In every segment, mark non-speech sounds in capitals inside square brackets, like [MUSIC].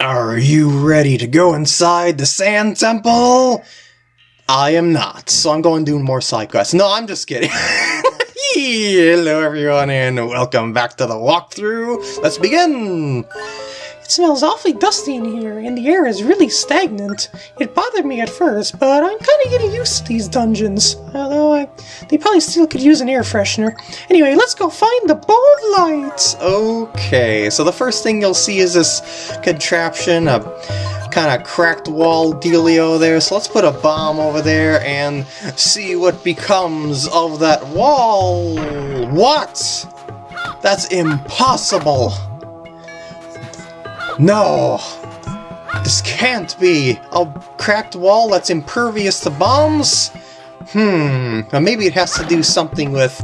Are you ready to go inside the Sand Temple? I am not, so I'm going to do more side quests. No, I'm just kidding. [LAUGHS] Hello everyone and welcome back to the walkthrough. Let's begin! Smells awfully dusty in here, and the air is really stagnant. It bothered me at first, but I'm kind of getting used to these dungeons. Although I, they probably still could use an air freshener. Anyway, let's go find the bulb lights. Okay, so the first thing you'll see is this contraption, a kind of cracked wall dealio there. So let's put a bomb over there and see what becomes of that wall. What? That's impossible. No! This can't be! A cracked wall that's impervious to bombs? Hmm, maybe it has to do something with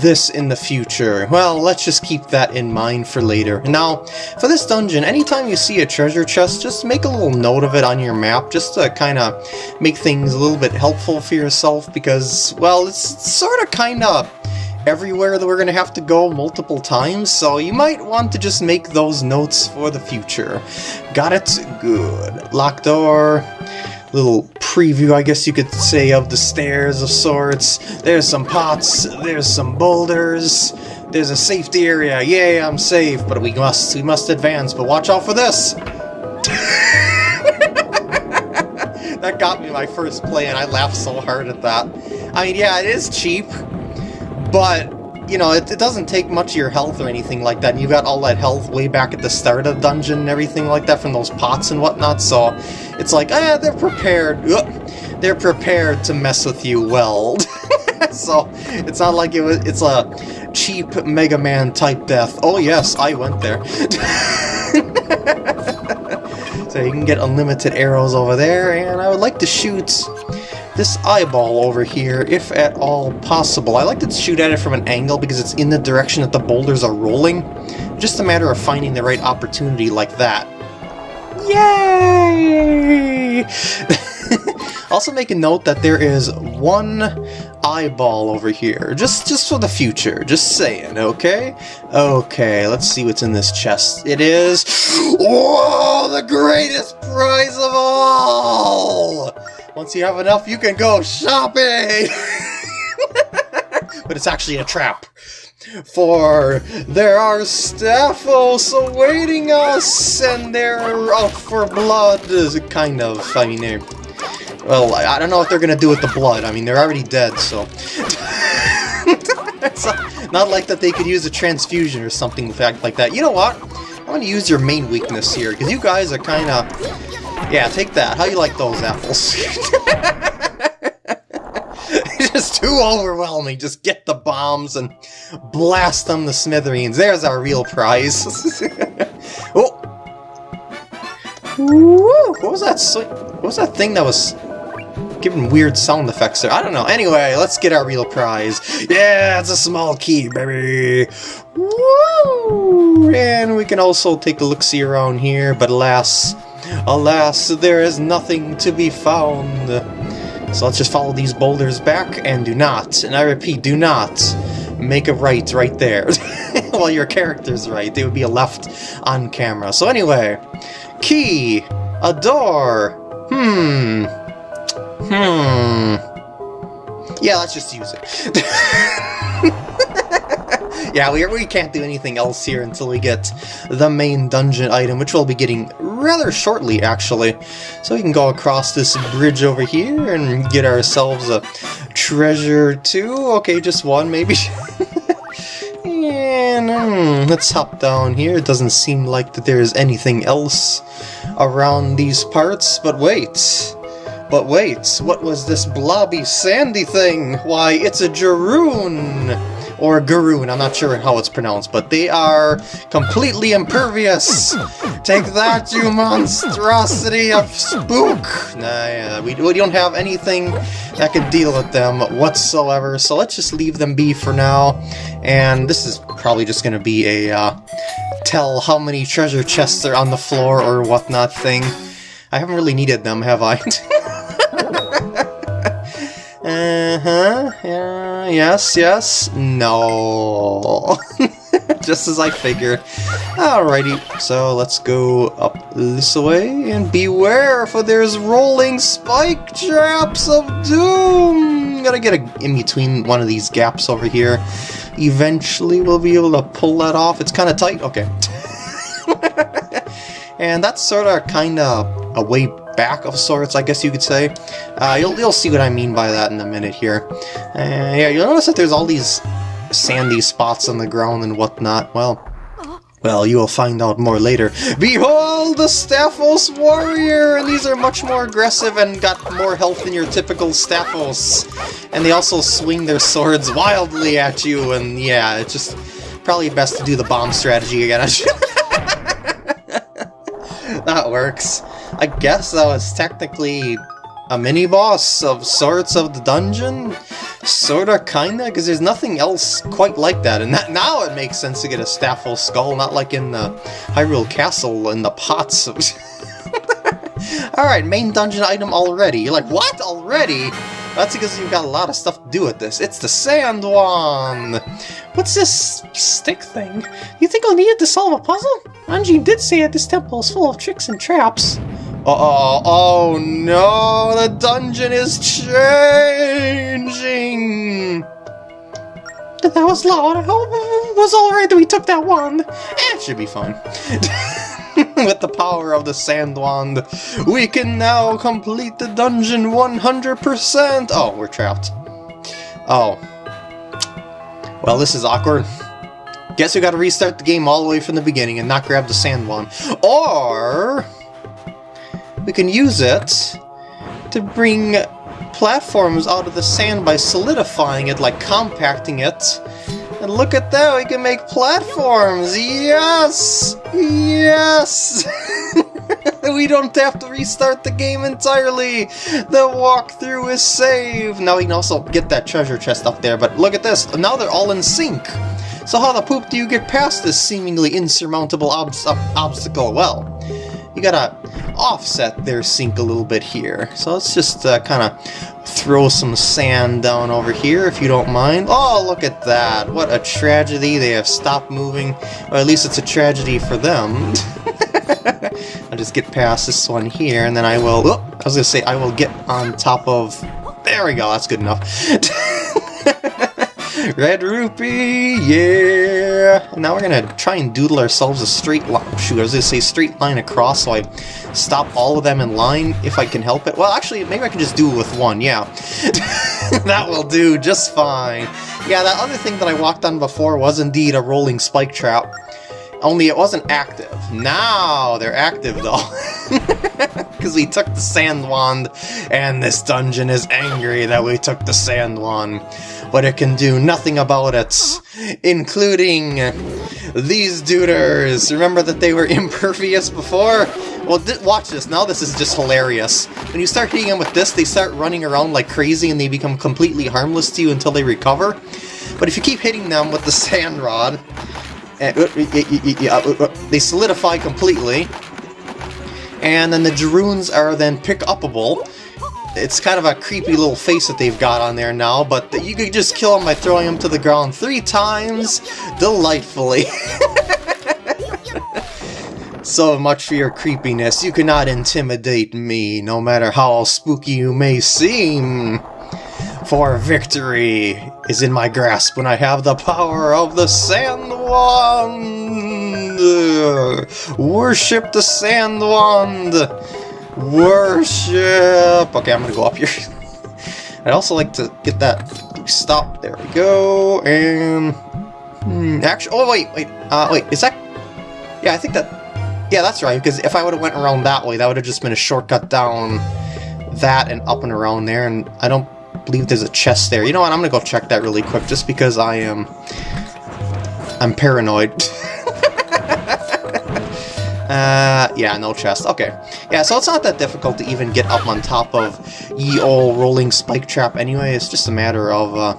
this in the future. Well, let's just keep that in mind for later. Now, for this dungeon, anytime you see a treasure chest, just make a little note of it on your map, just to kind of make things a little bit helpful for yourself, because, well, it's sort of kind of everywhere that we're going to have to go multiple times, so you might want to just make those notes for the future. Got it? Good. Locked door. Little preview, I guess you could say, of the stairs of sorts. There's some pots, there's some boulders, there's a safety area. Yay, I'm safe, but we must we must advance, but watch out for this! [LAUGHS] that got me my first play, and I laughed so hard at that. I mean, yeah, it is cheap, but you know, it, it, doesn't take much of your health or anything like that. And you got all that health way back at the start of the dungeon and everything like that from those pots and whatnot, so it's like, ah, they're prepared. They're prepared to mess with you well. [LAUGHS] so it's not like it was, it's a cheap Mega Man type death. Oh yes, I went there. [LAUGHS] so you can get unlimited arrows over there, and I would like to shoot this eyeball over here, if at all possible. I like to shoot at it from an angle because it's in the direction that the boulders are rolling. Just a matter of finding the right opportunity like that. Yay! [LAUGHS] also make a note that there is one eyeball over here, just just for the future, just saying, okay? Okay, let's see what's in this chest. It is... [GASPS] Whoa! The greatest prize of all! Once you have enough, you can go shopping! [LAUGHS] but it's actually a trap. For there are Stalfos awaiting us, and they're out for blood, kind of. I mean, they're... Well, I don't know what they're gonna do with the blood. I mean, they're already dead, so... [LAUGHS] it's not like that they could use a transfusion or something like that. You know what? I'm gonna use your main weakness here, because you guys are kind of yeah, take that. How you like those apples? [LAUGHS] just too overwhelming. Just get the bombs and blast them to smithereens. There's our real prize. [LAUGHS] oh! Woo! What was that? What was that thing that was giving weird sound effects there? I don't know. Anyway, let's get our real prize. Yeah, it's a small key, baby. Woo! And we can also take a look-see around here, but alas, Alas, there is nothing to be found. So let's just follow these boulders back and do not, and I repeat, do not make a right right there. [LAUGHS] well, your character's right. They would be a left on camera. So anyway, key, a door, hmm, hmm. Yeah, let's just use it. [LAUGHS] yeah, we, we can't do anything else here until we get the main dungeon item, which we'll be getting rather shortly, actually. So we can go across this bridge over here and get ourselves a treasure too. Okay, just one, maybe. [LAUGHS] and um, let's hop down here. It doesn't seem like that there is anything else around these parts, but wait. But wait, what was this blobby sandy thing? Why, it's a Garoon! Or Garoon, I'm not sure how it's pronounced, but they are completely impervious! Take that, you monstrosity of spook! Nah, yeah, we, we don't have anything that can deal with them whatsoever, so let's just leave them be for now, and this is probably just gonna be a, uh, tell how many treasure chests are on the floor or whatnot thing. I haven't really needed them, have I? [LAUGHS] Uh-huh, yeah, yes, yes, no. [LAUGHS] Just as I figured. Alrighty, so let's go up this way and beware, for there's rolling spike traps of doom. Gotta get a, in between one of these gaps over here. Eventually, we'll be able to pull that off. It's kind of tight. Okay. [LAUGHS] and that's sort of kind of a way back of sorts, I guess you could say. Uh, you'll, you'll see what I mean by that in a minute here. Uh, yeah, you'll notice that there's all these sandy spots on the ground and whatnot. Well, well, you will find out more later. Behold the Stalfos Warrior! And these are much more aggressive and got more health than your typical Stalfos. And they also swing their swords wildly at you, and yeah, it's just probably best to do the bomb strategy again. [LAUGHS] that works. I guess that was technically a mini-boss of sorts of the dungeon? Sorta, kinda, because there's nothing else quite like that, and that, now it makes sense to get a Stalfos skull, not like in the Hyrule Castle in the pots. [LAUGHS] Alright, main dungeon item already. You're like, what? Already? That's because you've got a lot of stuff to do with this. It's the Sand Wand! What's this stick thing? You think I'll need it to solve a puzzle? Anjean did say that this temple is full of tricks and traps. Uh oh, oh no, the dungeon is changing! That was loud. I hope it was alright that we took that wand. Eh, it should be fine. [LAUGHS] With the power of the Sand Wand, we can now complete the dungeon 100%! Oh, we're trapped. Oh. Well, this is awkward. Guess we gotta restart the game all the way from the beginning and not grab the Sand Wand. Or we can use it to bring platforms out of the sand by solidifying it, like compacting it. And look at that, we can make platforms! Yes! Yes! [LAUGHS] we don't have to restart the game entirely! The walkthrough is saved! Now we can also get that treasure chest up there, but look at this, now they're all in sync! So how the poop do you get past this seemingly insurmountable ob obstacle? Well, you gotta offset their sync a little bit here. So let's just uh, kind of throw some sand down over here, if you don't mind. Oh, look at that. What a tragedy. They have stopped moving. Or at least it's a tragedy for them. [LAUGHS] I'll just get past this one here, and then I will... Oh, I was going to say, I will get on top of... There we go, that's good enough. [LAUGHS] Red rupee, yeah! Now we're gonna try and doodle ourselves a straight line. Shoot, I was gonna say straight line across, so I stop all of them in line if I can help it. Well, actually, maybe I can just do it with one, yeah. [LAUGHS] that will do just fine. Yeah, that other thing that I walked on before was indeed a rolling spike trap. Only it wasn't active. Now they're active though. [LAUGHS] Because we took the sand wand, and this dungeon is angry that we took the sand wand. But it can do nothing about it, including these duders. Remember that they were [LAUGHS] impervious before? Well, watch this. Now this is just hilarious. When you start hitting them with this, they start running around like crazy and they become completely harmless to you until they recover. But if you keep hitting them with the [LAUGHS] sand rod, uh, uh, uh, they solidify completely, and then the Drunes are then pick-upable. It's kind of a creepy little face that they've got on there now, but you could just kill them by throwing them to the ground three times, delightfully. [LAUGHS] so much for your creepiness, you cannot intimidate me, no matter how spooky you may seem. For victory is in my grasp when I have the power of the Sand Wand! Worship the Sand Wand! Worship! Okay, I'm gonna go up here. [LAUGHS] I'd also like to get that stop. There we go. And hmm, actually, oh wait, wait, uh, wait. Is that? Yeah, I think that. Yeah, that's right. Because if I would have went around that way, that would have just been a shortcut down that and up and around there. And I don't believe there's a chest there. You know what, I'm gonna go check that really quick, just because I am... I'm paranoid. [LAUGHS] uh, yeah, no chest. Okay. Yeah, so it's not that difficult to even get up on top of ye old rolling spike trap anyway. It's just a matter of uh,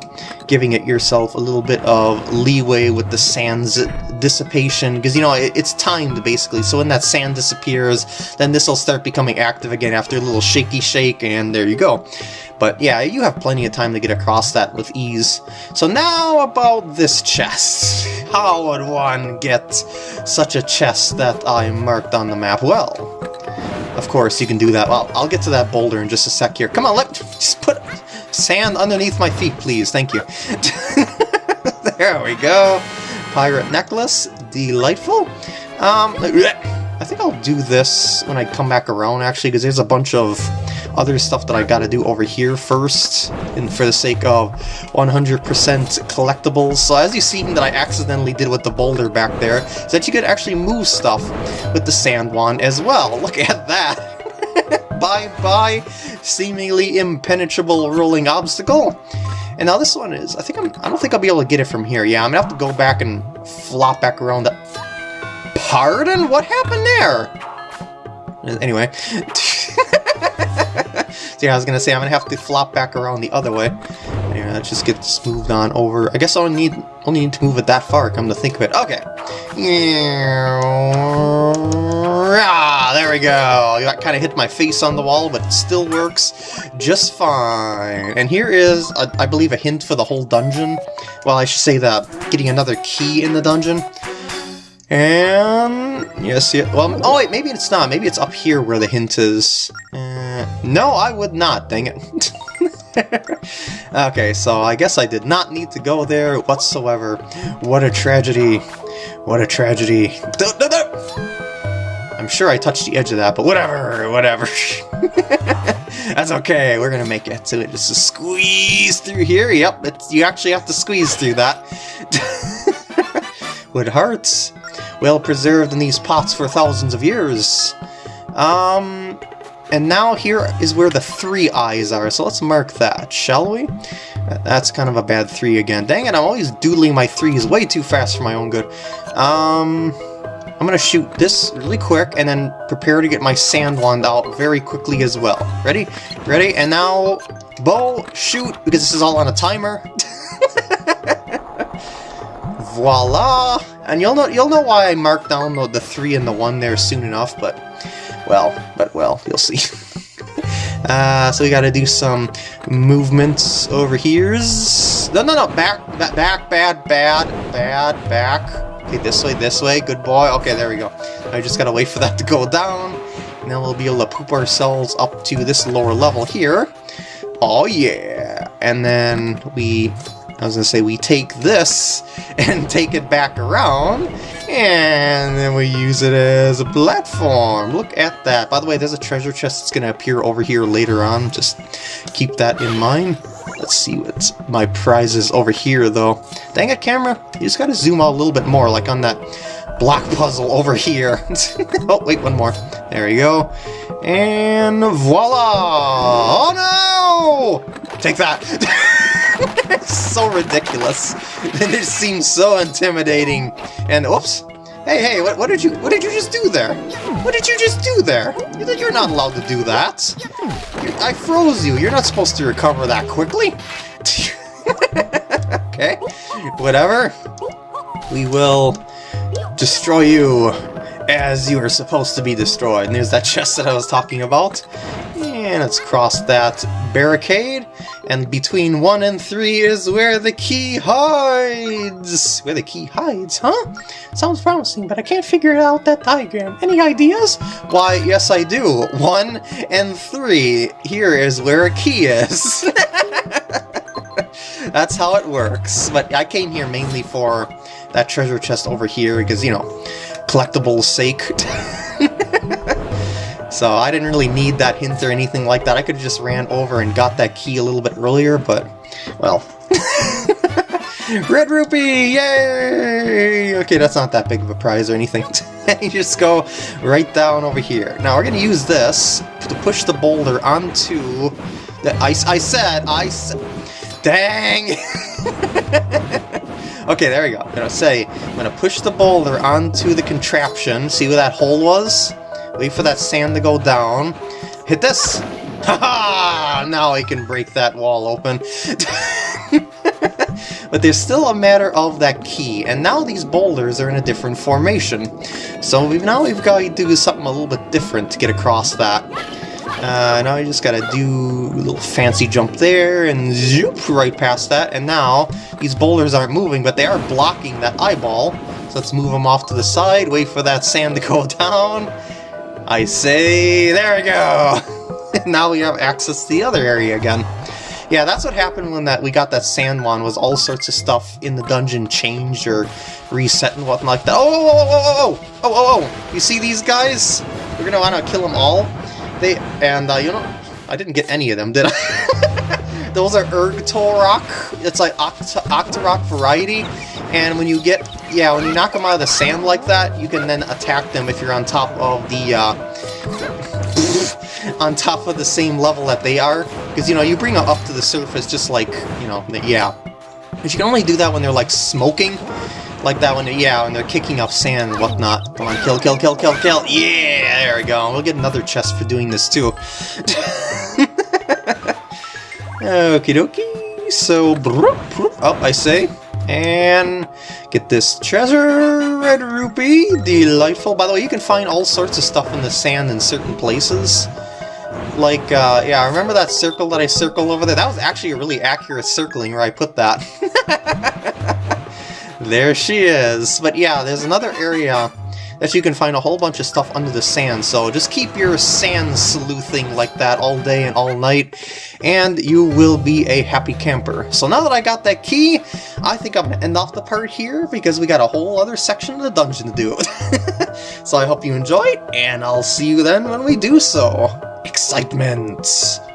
giving it yourself a little bit of leeway with the sands dissipation, because, you know, it, it's timed, basically. So when that sand disappears, then this will start becoming active again after a little shaky shake, and there you go. But yeah, you have plenty of time to get across that with ease. So now about this chest. How would one get such a chest that I marked on the map? Well, of course you can do that. Well, I'll get to that boulder in just a sec here. Come on, let just put sand underneath my feet, please. Thank you. [LAUGHS] there we go. Pirate necklace. Delightful. Um, I think I'll do this when I come back around, actually, because there's a bunch of other stuff that I gotta do over here first, and for the sake of 100% collectibles. So as you seen that I accidentally did with the boulder back there, is that you could actually move stuff with the sand wand as well. [LAUGHS] Look at that! [LAUGHS] Bye-bye, seemingly impenetrable rolling obstacle. And now this one is, I think I'm, I don't think I'll be able to get it from here. Yeah, I'm gonna have to go back and flop back around the... Pardon? What happened there? Anyway. [LAUGHS] yeah, I was gonna say I'm gonna have to flop back around the other way. Yeah, let's just get this moved on over. I guess I'll need only need to move it that far, come to think of it. Okay. Ah, there we go. That kind of hit my face on the wall, but it still works just fine. And here is, a, I believe, a hint for the whole dungeon. Well, I should say that getting another key in the dungeon. And yes, yeah. Well, oh wait, maybe it's not. Maybe it's up here where the hint is. Uh, no, I would not. Dang it. [LAUGHS] okay, so I guess I did not need to go there whatsoever. What a tragedy. What a tragedy. I'm sure I touched the edge of that, but whatever, whatever. [LAUGHS] That's okay, we're gonna make it to it. Just squeeze through here. Yep, you actually have to squeeze through that. [LAUGHS] Wood hearts well preserved in these pots for thousands of years. Um, and now here is where the three eyes are, so let's mark that, shall we? That's kind of a bad three again. Dang it, I'm always doodling my threes way too fast for my own good. Um, I'm gonna shoot this really quick and then prepare to get my sand wand out very quickly as well. Ready? Ready? And now, bow, shoot, because this is all on a timer. [LAUGHS] Voila! And you'll know you'll know why I marked down the, the three and the one there soon enough, but well, but well, you'll see. [LAUGHS] uh, so we gotta do some movements over here. No, no, no, back, back, back, bad, bad, bad, back. Okay, this way, this way, good boy. Okay, there we go. I just gotta wait for that to go down, then we'll be able to poop ourselves up to this lower level here. Oh yeah! And then we I was going to say we take this [LAUGHS] and take it back around, and then we use it as a platform. Look at that. By the way, there's a treasure chest that's going to appear over here later on. Just keep that in mind. Let's see what my prize is over here, though. Dang it, camera. You just got to zoom out a little bit more, like on that block puzzle over here. [LAUGHS] oh, wait, one more. There you go. And voila! Oh no! Take that! [LAUGHS] [LAUGHS] so ridiculous. [LAUGHS] it seems so intimidating. And oops. Hey, hey, what, what did you what did you just do there? What did you just do there? You're not allowed to do that. I froze you. You're not supposed to recover that quickly. [LAUGHS] okay, whatever. We will destroy you as you are supposed to be destroyed. And there's that chest that I was talking about. And let's cross that barricade. And between 1 and 3 is where the key hides! Where the key hides, huh? Sounds promising, but I can't figure out that diagram. Any ideas? Why, yes I do. 1 and 3. Here is where a key is. [LAUGHS] That's how it works. But I came here mainly for that treasure chest over here because, you know, collectibles sake. [LAUGHS] So I didn't really need that hint or anything like that. I could have just ran over and got that key a little bit earlier, but, well. [LAUGHS] Red Rupee! Yay! Okay, that's not that big of a prize or anything. [LAUGHS] you just go right down over here. Now we're to use this to push the boulder onto the ice. I said, I said... Dang! [LAUGHS] okay, there we go. I'm to say, I'm to push the boulder onto the contraption. See where that hole was? Wait for that sand to go down. Hit this! -ha! Now I can break that wall open. [LAUGHS] but there's still a matter of that key, and now these boulders are in a different formation. So we've now we've got to do something a little bit different to get across that. Uh, now you just gotta do a little fancy jump there, and zoop right past that, and now these boulders aren't moving, but they are blocking that eyeball. So let's move them off to the side, wait for that sand to go [LAUGHS] down. I say, there we go! [LAUGHS] now we have access to the other area again. Yeah, that's what happened when that we got that sand wand, was all sorts of stuff in the dungeon changed or reset and whatnot like that. Oh, oh, oh, oh, oh, oh, oh, oh, you see these guys? We're gonna wanna kill them all. They, and uh, you know, I didn't get any of them, did I? [LAUGHS] Those are Ergtorok. It's like Oct Octorok variety. And when you get, yeah, when you knock them out of the sand like that, you can then attack them if you're on top of the, uh, [LAUGHS] on top of the same level that they are. Because, you know, you bring them up to the surface just like, you know, yeah. But you can only do that when they're, like, smoking. Like that when, yeah, when they're kicking up sand and whatnot. Come on, kill, kill, kill, kill, kill. Yeah, there we go. We'll get another chest for doing this, too. [LAUGHS] Okie dokie. So, oh, I say, and get this treasure, red rupee, delightful. By the way, you can find all sorts of stuff in the sand in certain places. Like, uh, yeah, remember that circle that I circled over there? That was actually a really accurate circling where I put that. [LAUGHS] there she is. But yeah, there's another area that you can find a whole bunch of stuff under the sand, so just keep your sand sleuthing like that all day and all night, and you will be a happy camper. So now that I got that key, I think I'm going to end off the part here, because we got a whole other section of the dungeon to do. [LAUGHS] so I hope you enjoyed, and I'll see you then when we do so. Excitement!